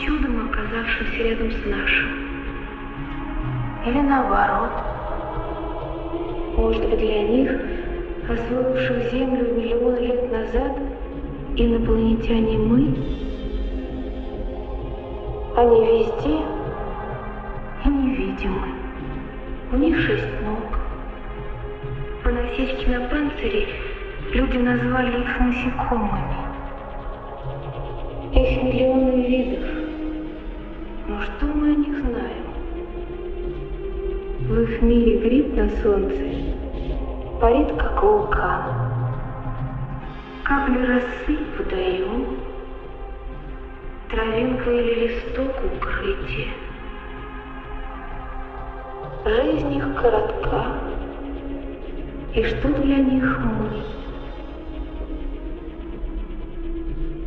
чудом оказавшимся рядом с нашим. Или наоборот. Может быть, для них, освоивших Землю миллионы лет назад, инопланетяне мы? Они везде и невидимы. У них шесть ног. По насечке на панцире люди назвали их насекомыми. Их миллионы видов. О них знаем? В их мире гриб на солнце парит как вулкан. Капли росы водоем, травинка или листок укрытие. Жизнь их коротка, и что для них мы?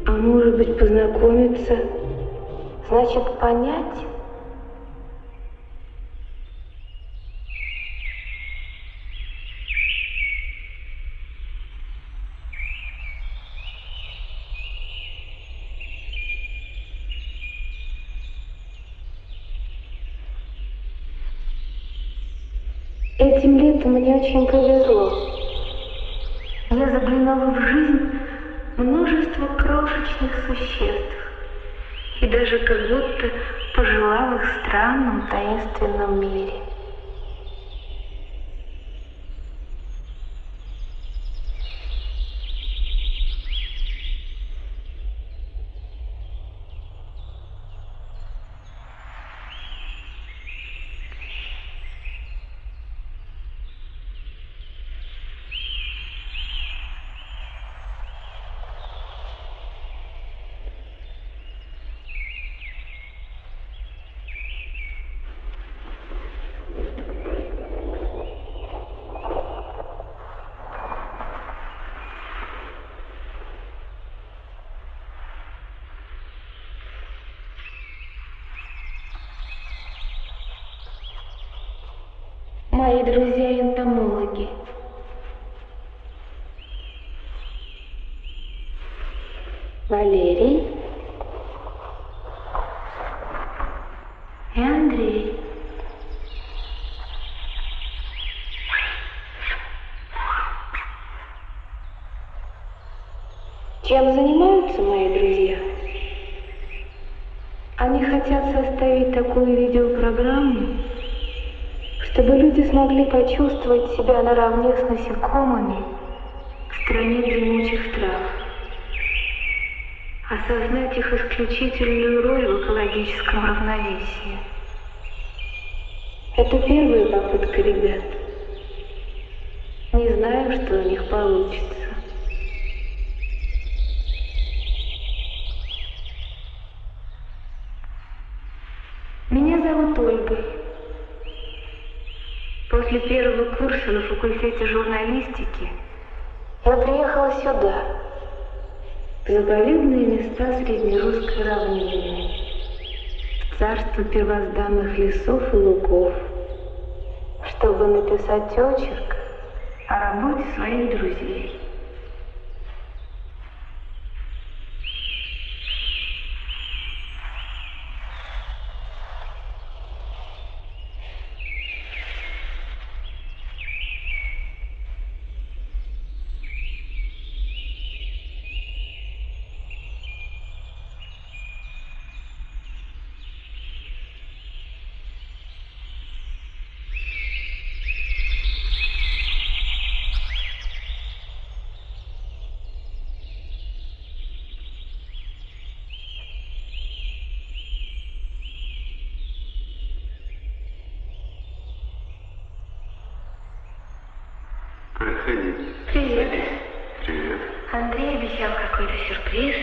А может быть познакомиться, значит понять? Этим летом мне очень повезло. Я заглянула в жизнь множество крошечных существ и даже как будто пожила в их странном таинственном мире. Друзья-энтомологи. Валерий и Андрей. Чем занимаются мои друзья? Они хотят составить такую видеопрограмму, чтобы люди смогли почувствовать себя наравне с насекомыми в стране дремучих трав, осознать их исключительную роль в экологическом равновесии. Это первая попытка ребят. Не знаю, что у них получится. Меня зовут После первого курса на факультете журналистики. Я приехала сюда, в заповедные места Среднерусской равнины, в царство первозданных лесов и лугов, чтобы написать очерк о работе своих друзей. Заходи. Привет. Привет. Андрей обещал какой-то сюрприз.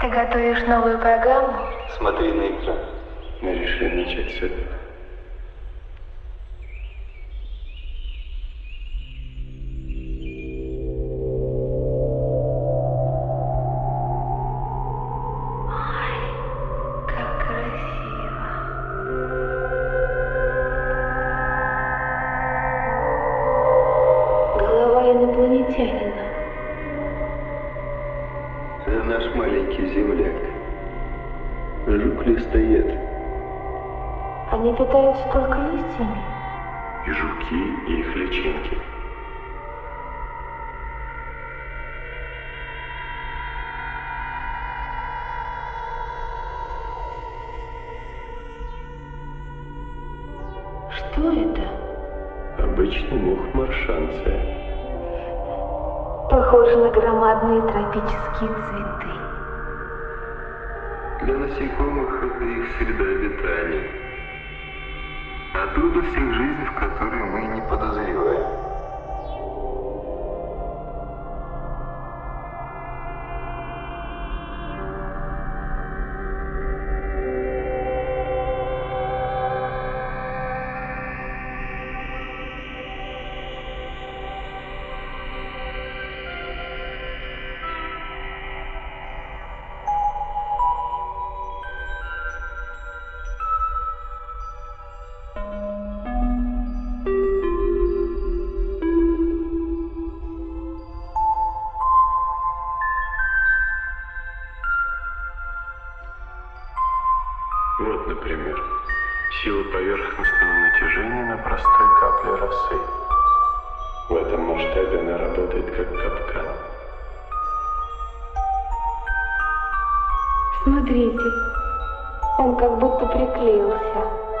Ты готовишь новую программу? Смотри на экран. Мы решили начать с Они питаются только листьями. И жуки, и их личинки. Что это? Обычный мух маршанция. Похоже на громадные тропические цветы. Для насекомых это их среда обитания. А трудностях жизни, в которой мы не подозреваем. Поверхностного натяжения на простой капле росы. В этом масштабе она работает как капкан. Смотрите, он как будто приклеился.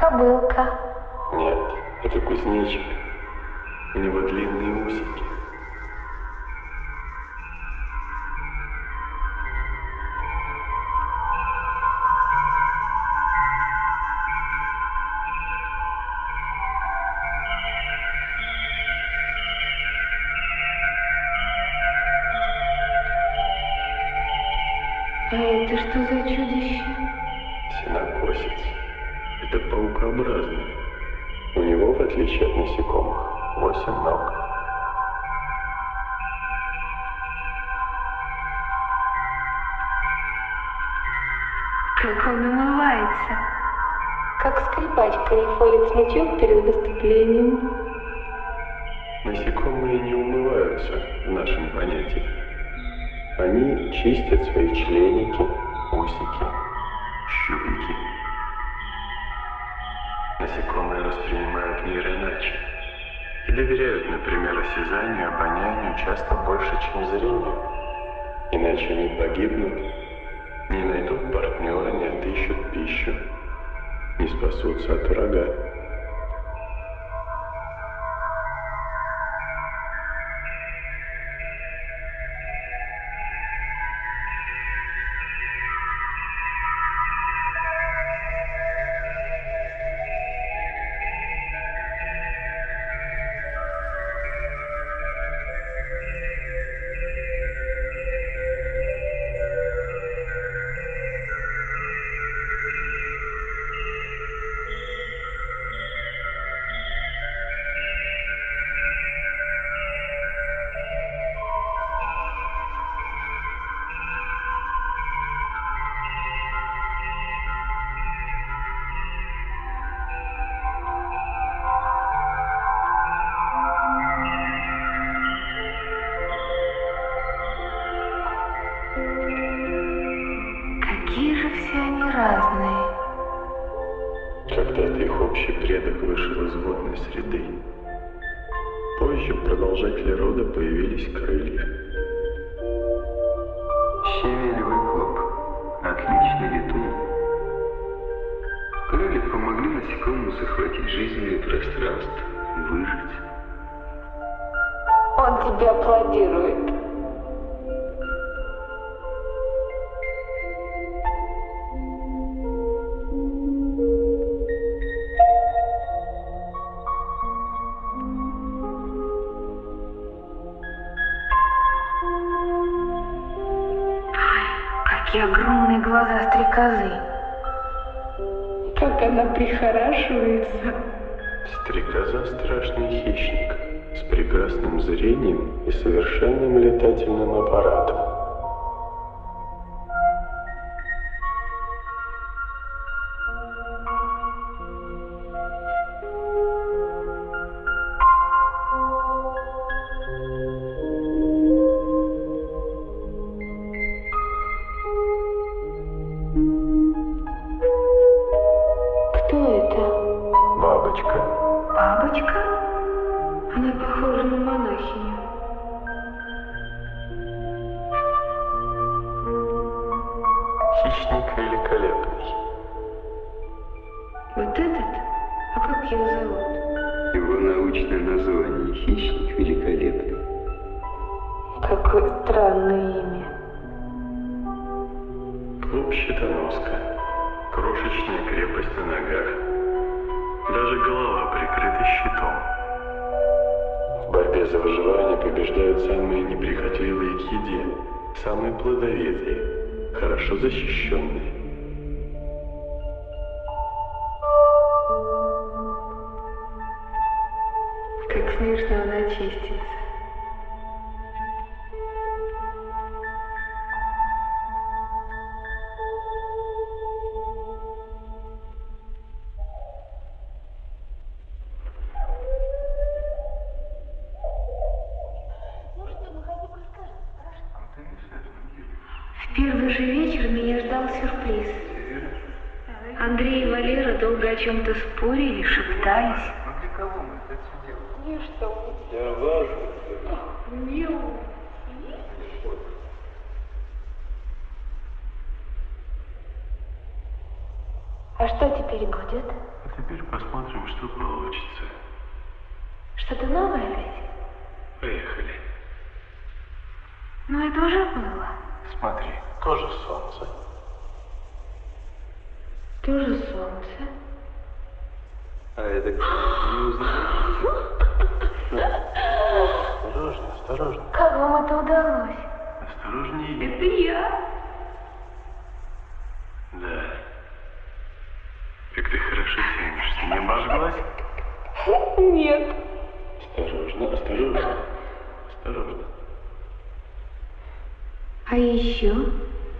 Кобылка. Нет, это кузнечик. У него длинные усики. Отличие от насекомых, восемь ног. Как он умывается. Как скрипач колефорит смычок перед выступлением. Насекомые не умываются в нашем понятии. Они чистят свои членики, усики, воспринимают мир иначе и доверяют, например, осязанию, обонянию часто больше, чем зрению. Иначе они погибнут, не найдут партнера, не отыщут пищу, не спасутся от врага. Тебе аплодирует. Какие огромные глаза стрекозы. Как она прихорашивается. Страшный хищник с прекрасным зрением и совершенным летательным аппаратом. Великолепный. Вот этот? А как его зовут? Его научное название – хищник великолепный. Какое странное имя. Клуб щитоноска. Крошечная крепость на ногах. Даже голова прикрыта щитом. В борьбе за выживание побеждают самые неприхотливые к еде, самые плодовитые, хорошо защищенные. Как смешно она чистится. Чем-то спорили, шептались. Ну для кого мы это все делаем? А что теперь будет? А теперь посмотрим, что получится. Что-то новое опять? Поехали. Ну, это уже было. Смотри, тоже солнце. Тоже солнце. А это? Не? Осторожно, осторожно. Как вам это удалось? Осторожнее. Это я. Да. Как ты хорошо тянешься. Не обожглась? Нет. Осторожно, осторожно. Осторожно. А еще?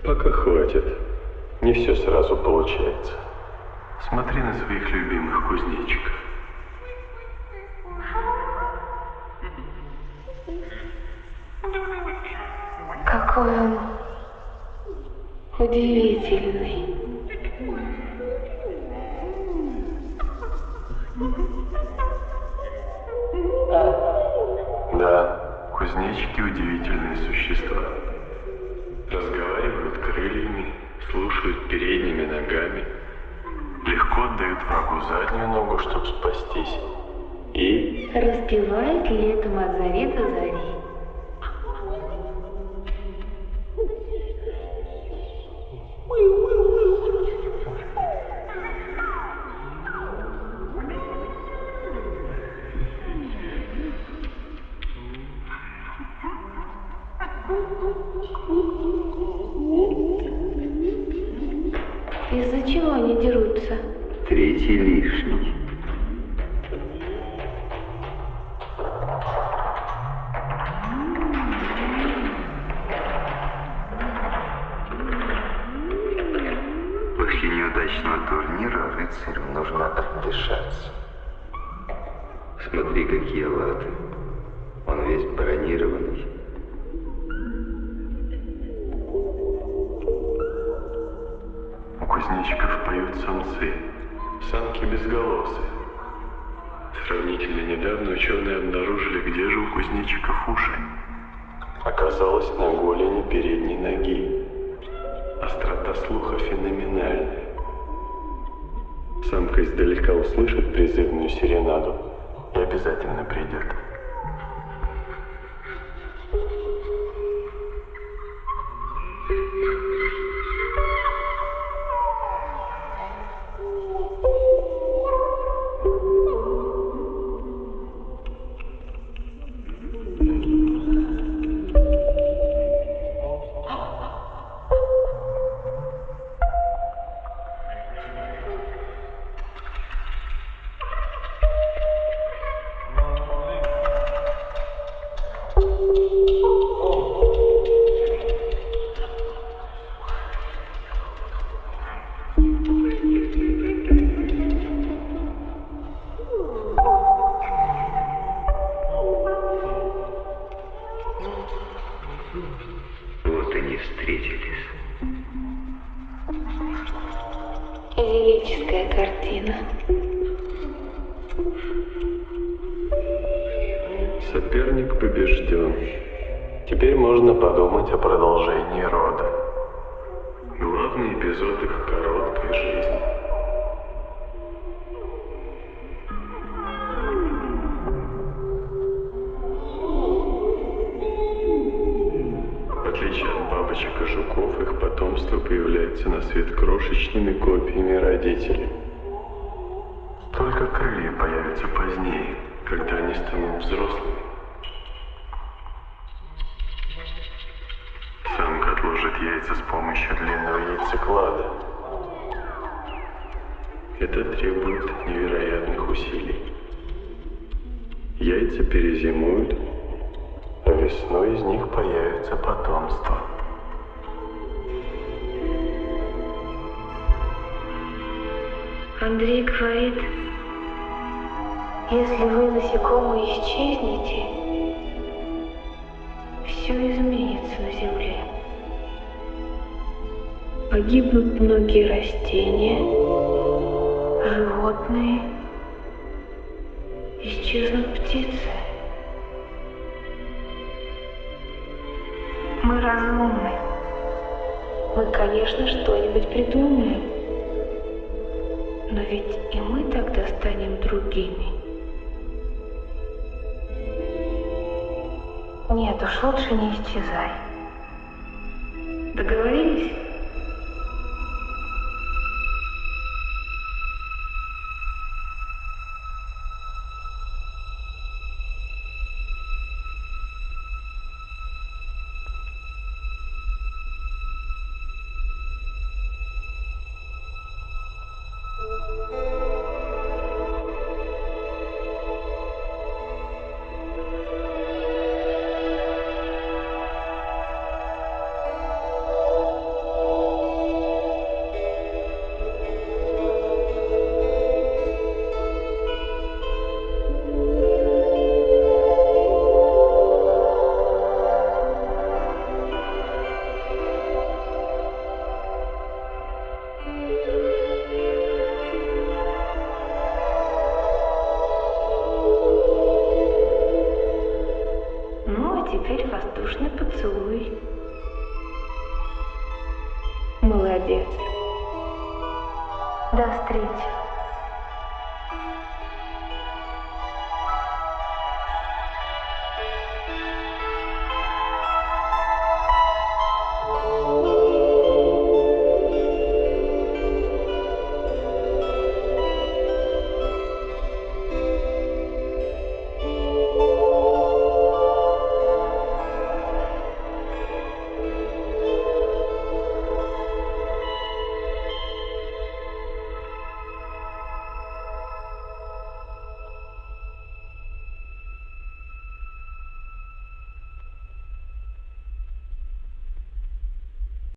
Пока хватит. Не все сразу получается. Смотри на своих любимых кузнечиков. Какой он удивительный. Да, кузнечики удивительные существа. Разговаривают крыльями, слушают передними ногами, легко отдают врагу заднюю ногу, чтобы спастись. И Распевает летом от зари до зари. Рыцарю нужно отдышаться. Смотри, какие латы. Он весь бронированный. у кузнечиков поют самцы, самки безголосые. Сравнительно недавно ученые обнаружили, где же у кузнечиков уши. Оказалось, на голени передней ноги. Острота слуха феноменальная. Самка издалека услышит призывную серенаду и обязательно придет. Крошечными копиями родителей. Только крылья появятся позднее, когда они станут взрослыми. Самка отложит яйца с помощью длинного яйцеклада. Это требует невероятных усилий. Яйца перезимуют, а весной из них появится Андрей говорит, если вы насекомые исчезнете, все изменится на Земле. Погибнут многие растения, животные, исчезнут птицы. Мы разумны. Мы, конечно, что-нибудь придумаем. Станем другими. Нет уж, лучше не исчезай. Договорились?